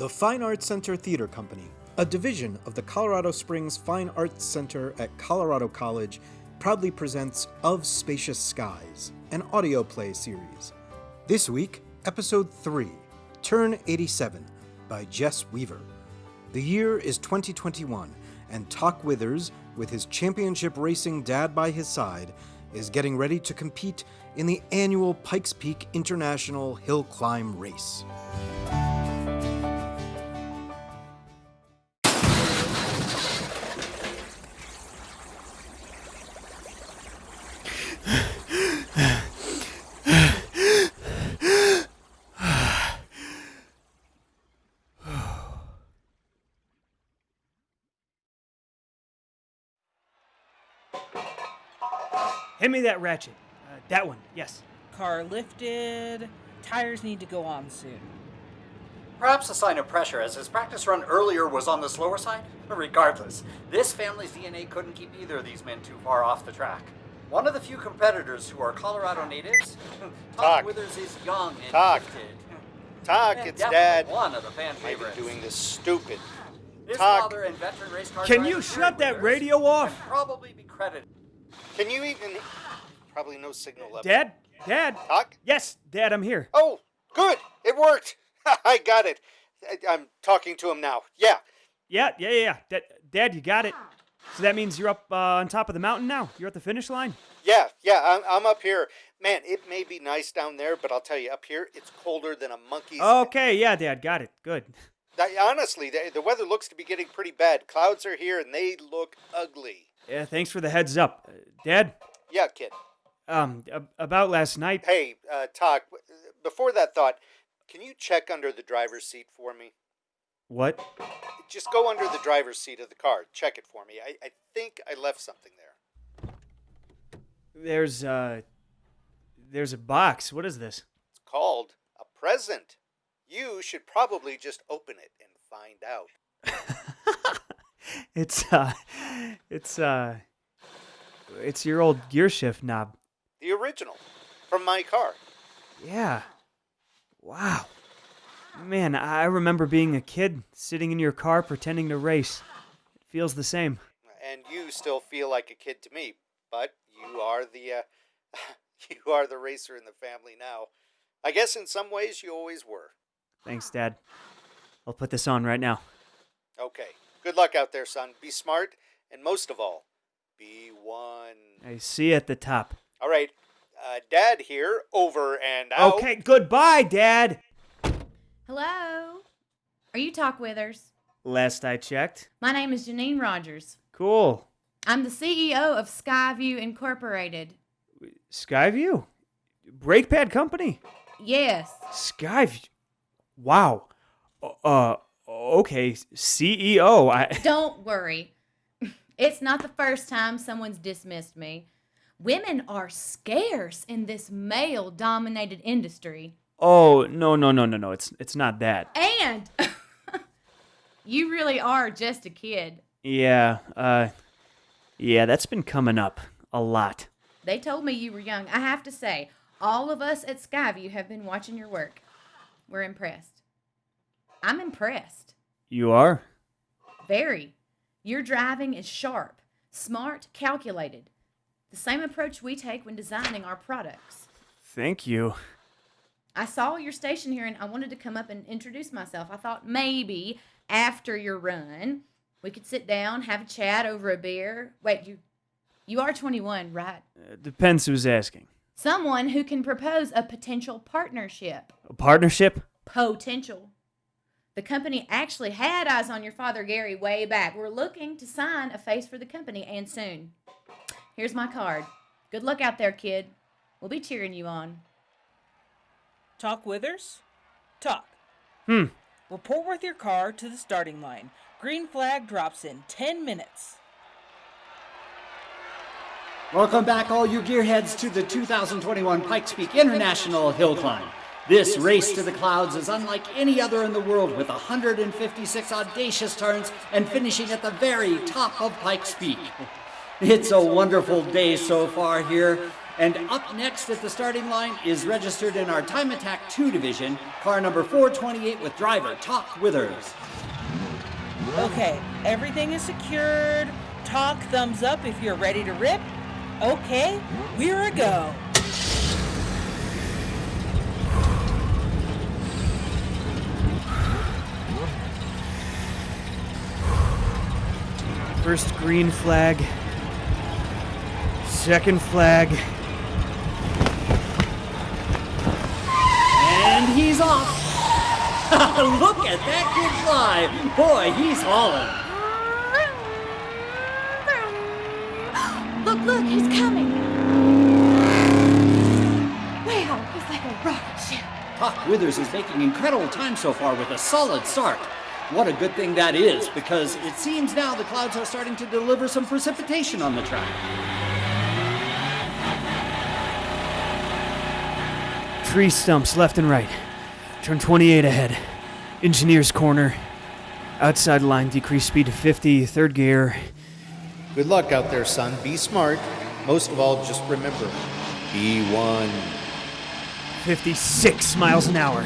The Fine Arts Center Theater Company, a division of the Colorado Springs Fine Arts Center at Colorado College, proudly presents Of Spacious Skies, an audio play series. This week, Episode 3 Turn 87 by Jess Weaver. The year is 2021, and Tock Withers, with his championship racing dad by his side, is getting ready to compete in the annual Pikes Peak International Hill Climb Race. Me that ratchet. Uh, that one, yes. Car lifted. Tires need to go on soon. Perhaps a sign of pressure, as his practice run earlier was on the slower side? Regardless, this family's DNA couldn't keep either of these men too far off the track. One of the few competitors who are Colorado natives, Todd Talk. Withers is young and Talk. gifted. Talk, And it's definitely Dad. One of the fan I've been favorites. doing this stupid. His Talk. father and veteran race car Can driver you Terry shut that Withers radio off? Can probably be credited. Can you even? Probably no signal left. Dad? Dad? Talk. Yes, Dad, I'm here. Oh, good. It worked. I got it. I, I'm talking to him now. Yeah. Yeah, yeah, yeah. Dad, Dad, you got it. So that means you're up uh, on top of the mountain now? You're at the finish line? Yeah, yeah, I'm, I'm up here. Man, it may be nice down there, but I'll tell you, up here, it's colder than a monkey's. Okay, yeah, Dad, got it. Good. I- honestly, the, the weather looks to be getting pretty bad. Clouds are here, and they look ugly. Yeah, thanks for the heads up. Uh, Dad, Yeah, kid. Um, about last night. Hey, uh, Talk, before that thought, can you check under the driver's seat for me? What? Just go under the driver's seat of the car. Check it for me. I, I think I left something there. There's, uh, there's a box. What is this? It's called a present. You should probably just open it and find out. It's, uh, it's, uh, it's your old gear shift knob. The original from my car. Yeah. Wow. Man, I remember being a kid sitting in your car pretending to race. It feels the same. And you still feel like a kid to me, but you are the uh, you are the racer in the family now. I guess in some ways you always were. Thanks, Dad. I'll put this on right now. Okay. Good luck out there, son. Be smart and most of all, be one. I see you at the top. All right. Uh, Dad here, over and out. Okay, goodbye, Dad. Hello? Are you Talk Withers? Last I checked. My name is Janine Rogers. Cool. I'm the CEO of Skyview Incorporated. Skyview? Brake pad company? Yes. Skyview. Wow. Uh, okay. CEO. I. Don't worry. It's not the first time someone's dismissed me. Women are scarce in this male dominated industry. Oh no no no no no! It's it's not that. And you really are just a kid. Yeah. Uh. Yeah, that's been coming up a lot. They told me you were young. I have to say, all of us at Skyview have been watching your work. We're impressed. I'm impressed. You are. Very. Your driving is sharp, smart, calculated. The same approach we take when designing our products. Thank you. I saw your station here and I wanted to come up and introduce myself. I thought maybe after your run, we could sit down, have a chat over a beer. Wait, you you are 21, right? Uh, depends who's asking. Someone who can propose a potential partnership. A partnership? Potential. The company actually had eyes on your father, Gary, way back. We're looking to sign a face for the company and soon. Here's my card. Good luck out there, kid. We'll be cheering you on. Talk Withers? Talk. Hmm. Report with your car to the starting line. Green flag drops in 10 minutes. Welcome back, all you gearheads, to the 2021 Pikes Peak International Hill Climb. This race to the clouds is unlike any other in the world, with 156 audacious turns and finishing at the very top of Pikes Peak. It's a wonderful day so far here, And up next at the starting line is registered in our Time Attack 2 division, car number 428 with driver Talk Withers. Okay, everything is secured. Talk thumbs up if you're ready to rip. Okay, we're a go. First green flag. Second flag. And he's off. Look at that kid fly. Boy, he's hauling. Look, look, he's coming. Wow, he's like a rocket ship. Talk Withers is making incredible time so far with a solid start. What a good thing that is, because it seems now the clouds are starting to deliver some precipitation on the track. Tree stumps left and right. Turn 28 ahead. Engineer's corner. Outside line, decrease speed to 50. Third gear. Good luck out there, son. Be smart. Most of all, just remember be one. 56 miles an hour.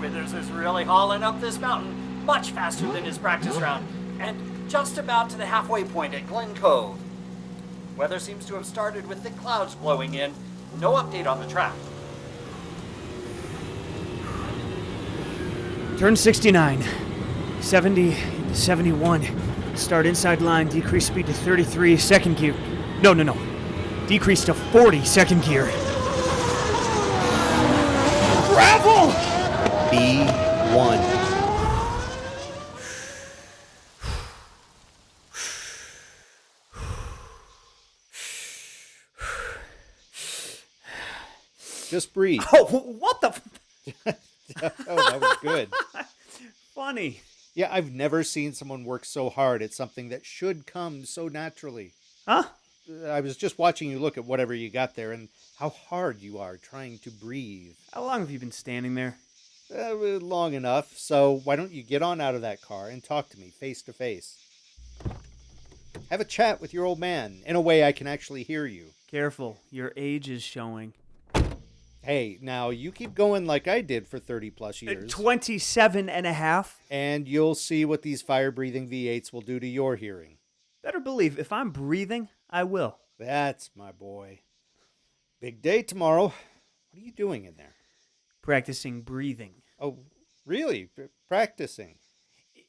Withers is really hauling up this mountain much faster than his practice round, and just about to the halfway point at Glen Cove. Weather seems to have started with thick clouds blowing in. No update on the track. Turn 69. 70 71. Start inside line, decrease speed to 33, second gear. No, no, no. Decrease to 40, second gear. Gravel! B1. Just breathe. Oh, what the? Oh, that was good. Funny. Yeah, I've never seen someone work so hard at something that should come so naturally. Huh? I was just watching you look at whatever you got there and how hard you are trying to breathe. How long have you been standing there? Uh, long enough. So why don't you get on out of that car and talk to me face to face? Have a chat with your old man in a way I can actually hear you. Careful, your age is showing. Hey, now you keep going like I did for 30 plus years, 27 and a half? and you'll see what these fire breathing V8s will do to your hearing. Better believe, if I'm breathing, I will. That's my boy. Big day tomorrow. What are you doing in there? Practicing breathing. Oh, really? P- practicing?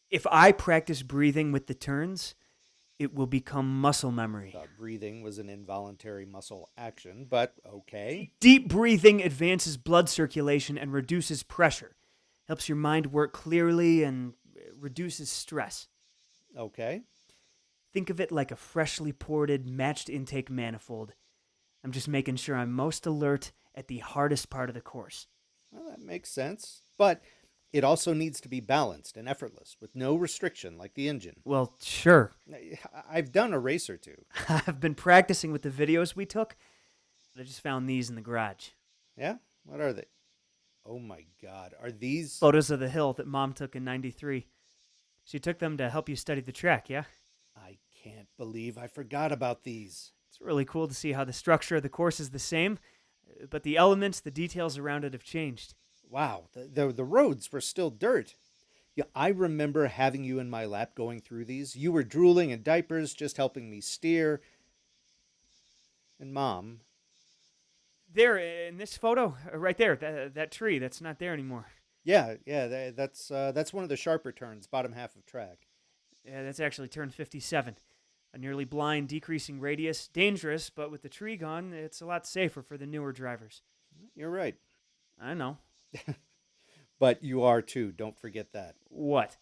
If I practice breathing with the turns, it will become muscle memory. Thought breathing was an involuntary muscle action, but okay. Deep breathing advances blood circulation and reduces pressure, helps your mind work clearly, and uh, reduces stress. Okay. Think of it like a freshly ported, matched intake manifold. I'm just making sure I'm most alert at the hardest part of the course. Well, that makes sense. But it also needs to be balanced and effortless with no restriction like the engine. Well, sure. I've done a race or two. I've been practicing with the videos we took. I just found these in the garage. Yeah? What are they? Oh my god. Are these Photos of the hill that mom took in 93. She took them to help you study the track, yeah? I can't believe I forgot about these. It's really cool to see how the structure of the course is the same, but the elements, the details around it have changed. Wow, the, the the roads were still dirt. Yeah, I remember having you in my lap going through these. You were drooling in diapers, just helping me steer. And mom, There, in this photo, uh, right there, that, that tree, that's not there anymore. yeah, yeah, tha- that's uh, that's one of the sharper turns, bottom half of track. Yeah, that's actually turn 57. A nearly blind, decreasing radius. Dangerous, but with the tree gone, it's a lot safer for the newer drivers. You're right, I know. but you are too. Don't forget that. What?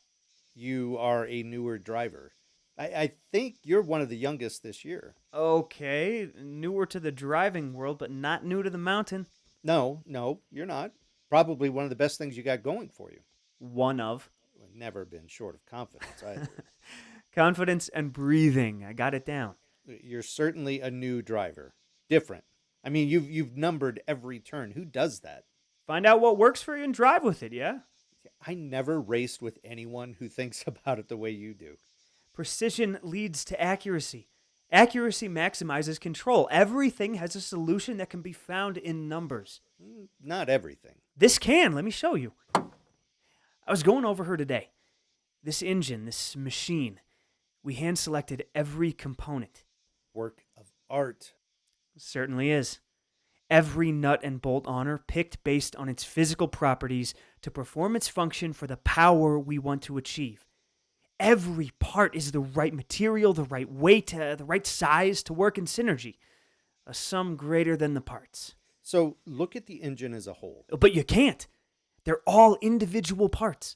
You are a newer driver. I, I think you're one of the youngest this year. Okay, newer to the driving world, but not new to the mountain. No, no, you're not. Probably one of the best things you got going for you. One of. Never been short of confidence either. Confidence and breathing. I got it down. You're certainly a new driver. Different. I mean, you've you've numbered every turn. Who does that? Find out what works for you and drive with it, yeah? I never raced with anyone who thinks about it the way you do. Precision leads to accuracy, Accuracy maximizes control. Everything has a solution that can be found in numbers. Mm, not everything. This can, let me show you. I was going over her today. This engine, this machine, we hand selected every component. Work of art. Certainly is. Every nut and bolt on her picked based on its physical properties to perform its function for the power we want to achieve. Every part is the right material, the right weight, uh, the right size to work in synergy. A sum greater than the parts. So look at the engine as a whole. But you can't. They're all individual parts.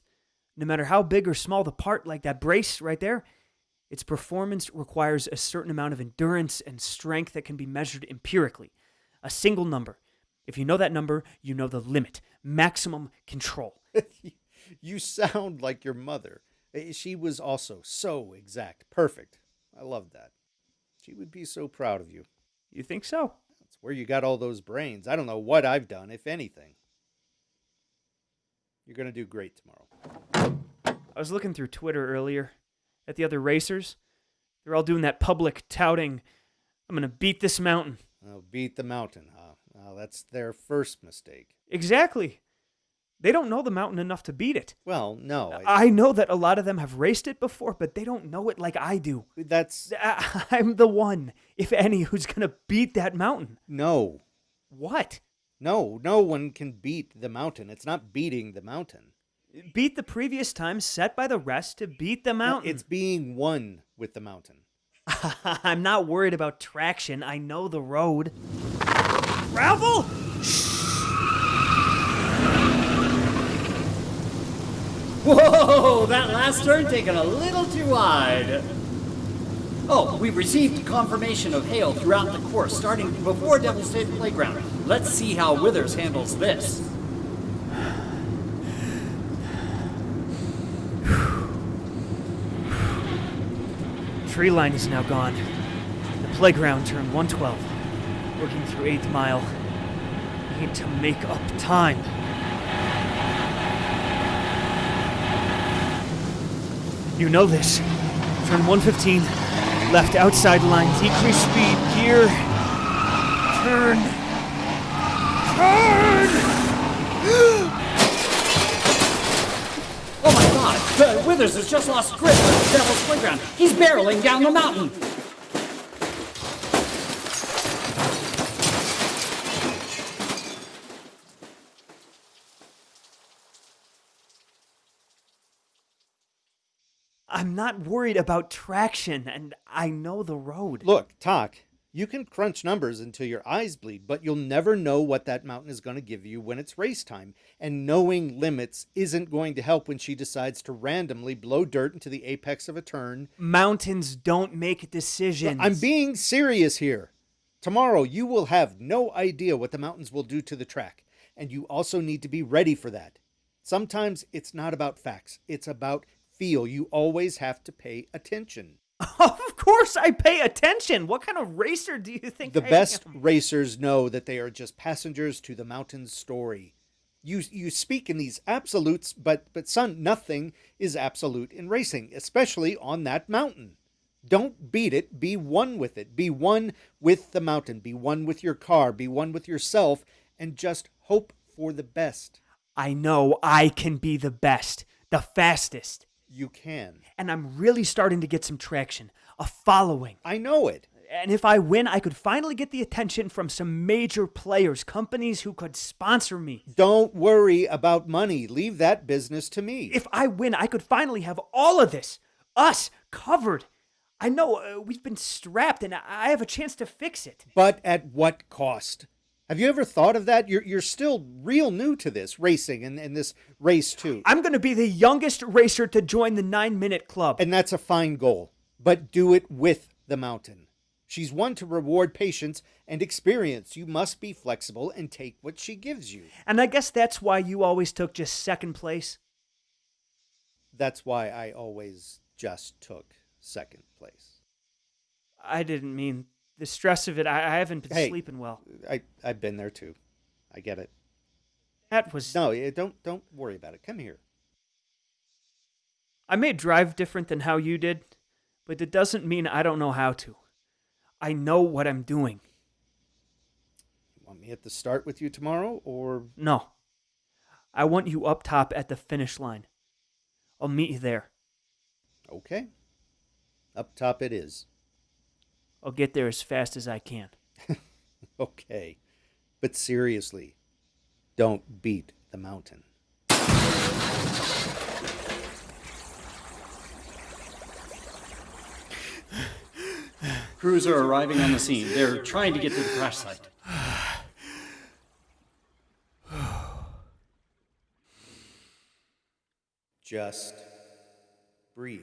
No matter how big or small the part, like that brace right there, its performance requires a certain amount of endurance and strength that can be measured empirically. A single number. If you know that number, you know the limit, maximum control. you sound like your mother. Eh, She was also so exact. Perfect. I love that. She would be so proud of you. You think so? That's where you got all those brains. I don't know what I've done, if anything. You're going to do great tomorrow. I was looking through Twitter earlier at the other racers. They're all doing that public touting. I'm going to beat this mountain. Oh, beat the mountain, huh? Well, that's their first mistake. Exactly. They don't know the mountain enough to beat it. Well, no. I, I know that a lot of them have raced it before, but they don't know it like I do. that's I- I'm the one, if any, who's going to beat that mountain. no. What? No, no one can beat the mountain. It's not beating the mountain. Beat the previous time set by the rest to beat the No, mountain. It's being one with the mountain. I'm not worried about traction. I know the road. Gravel? Whoa, that last turn taken a little too wide. Oh, we've received confirmation of hail throughout the course, starting before Devil's State Playground. Let's see how Withers handles this. Tree line is now gone. The playground turn 112. Working through 8th mile. Need to make up time. You know this. Turn 115. Left outside line. Decrease speed. Gear. Turn! Oh my god, uh, has just lost grip of Devil's Playground. He's barreling down the mountain. I'm not worried about traction, and I know the road. Look, Talk, you can crunch numbers until your eyes bleed, but you'll never know what that mountain is going to give you when it's race time. And knowing limits isn't going to help when she decides to randomly blow dirt into the apex of a turn. Mountains don't make decisions. I'm being serious here. Tomorrow, you will have no idea what the mountains will do to the track, and you also need to be ready for that. Sometimes it's not about facts, it's about feel. You always have to pay attention. Of course, I pay attention. What kind of racer do you think The I best am? racers know that they are just passengers to the mountain's story. You you speak in these absolutes, but but son, nothing is absolute in racing, especially on that mountain. Don't beat it, be one with it. Be one with the mountain, be one with your car, be one with yourself and just hope for the best. I know I can be the best, the fastest, You can. and I'm really starting to get some traction, a following. I know it. And if I win, I could finally get the attention from some major players, companies who could sponsor me. Don't worry about money. Leave that business to me. If I win, I could finally have all of this, us, covered. I know uh, we've been strapped, and I I have a chance to fix it. But at what cost? Have you ever thought of that? You're you're still real new to this racing and, and this race too. I'm going to be the youngest racer to join the nine minute club. And that's a fine goal. But do it with the mountain. She's one to reward patience and experience. You must be flexible and take what she gives you. And I guess that's why you always took just second place. That's why I always just took second place. I didn't mean the stress of it. I, I haven't been Hey. sleeping well. I, I've been there too. I get it. That was. No, don't don't worry about it. Come here. I may drive different than how you did, but it doesn't mean I don't know how to. I know what I'm doing. Want me at the start with you tomorrow, or No. I want you up top at the finish line. I'll meet you there. okay? Up top it is. I'll get there as fast as I can. Okay. But seriously, don't beat the mountain. Crews are arriving on the scene. They're trying to get to the crash site. Just breathe.